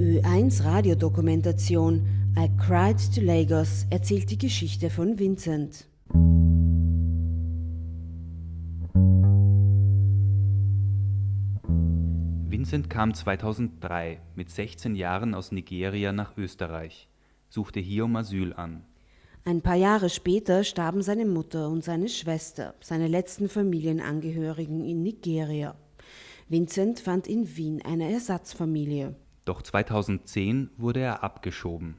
Ö1 Radiodokumentation I Cried to Lagos erzählt die Geschichte von Vincent. Vincent kam 2003 mit 16 Jahren aus Nigeria nach Österreich, suchte hier um Asyl an. Ein paar Jahre später starben seine Mutter und seine Schwester, seine letzten Familienangehörigen in Nigeria. Vincent fand in Wien eine Ersatzfamilie. Doch 2010 wurde er abgeschoben.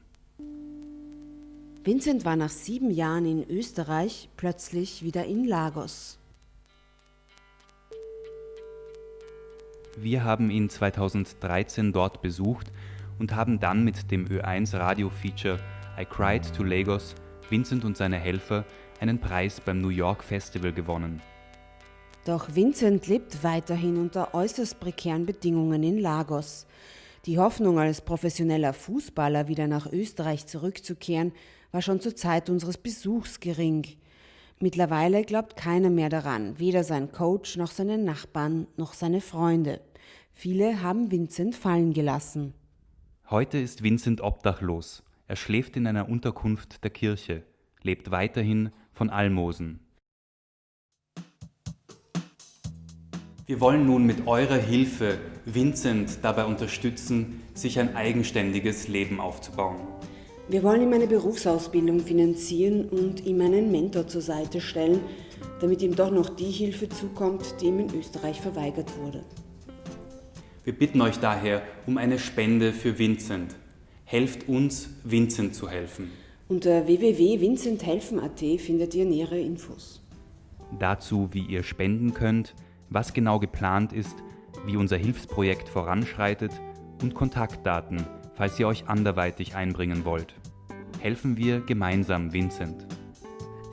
Vincent war nach sieben Jahren in Österreich plötzlich wieder in Lagos. Wir haben ihn 2013 dort besucht und haben dann mit dem Ö1 Radio-Feature I Cried to Lagos Vincent und seine Helfer einen Preis beim New York Festival gewonnen. Doch Vincent lebt weiterhin unter äußerst prekären Bedingungen in Lagos. Die Hoffnung, als professioneller Fußballer wieder nach Österreich zurückzukehren, war schon zur Zeit unseres Besuchs gering. Mittlerweile glaubt keiner mehr daran, weder sein Coach noch seine Nachbarn noch seine Freunde. Viele haben Vincent fallen gelassen. Heute ist Vincent obdachlos. Er schläft in einer Unterkunft der Kirche, lebt weiterhin von Almosen. Wir wollen nun mit eurer Hilfe Vincent dabei unterstützen, sich ein eigenständiges Leben aufzubauen. Wir wollen ihm eine Berufsausbildung finanzieren und ihm einen Mentor zur Seite stellen, damit ihm doch noch die Hilfe zukommt, die ihm in Österreich verweigert wurde. Wir bitten euch daher um eine Spende für Vincent. Helft uns, Vincent zu helfen. Unter www.vincenthelfen.at findet ihr nähere Infos. Dazu, wie ihr spenden könnt, was genau geplant ist, wie unser Hilfsprojekt voranschreitet und Kontaktdaten, falls ihr euch anderweitig einbringen wollt. Helfen wir gemeinsam Vincent.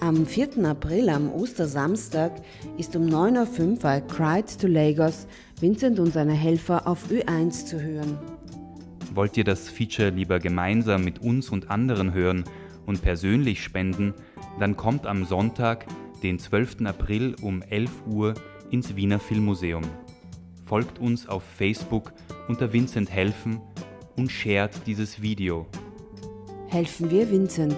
Am 4. April, am Ostersamstag, ist um 9.05 Uhr bei Cried to Lagos Vincent und seine Helfer auf Ö1 zu hören. Wollt ihr das Feature lieber gemeinsam mit uns und anderen hören und persönlich spenden, dann kommt am Sonntag, den 12. April um 11 Uhr ins Wiener Filmmuseum. Folgt uns auf Facebook unter Vincent Helfen und shared dieses Video. Helfen wir Vincent.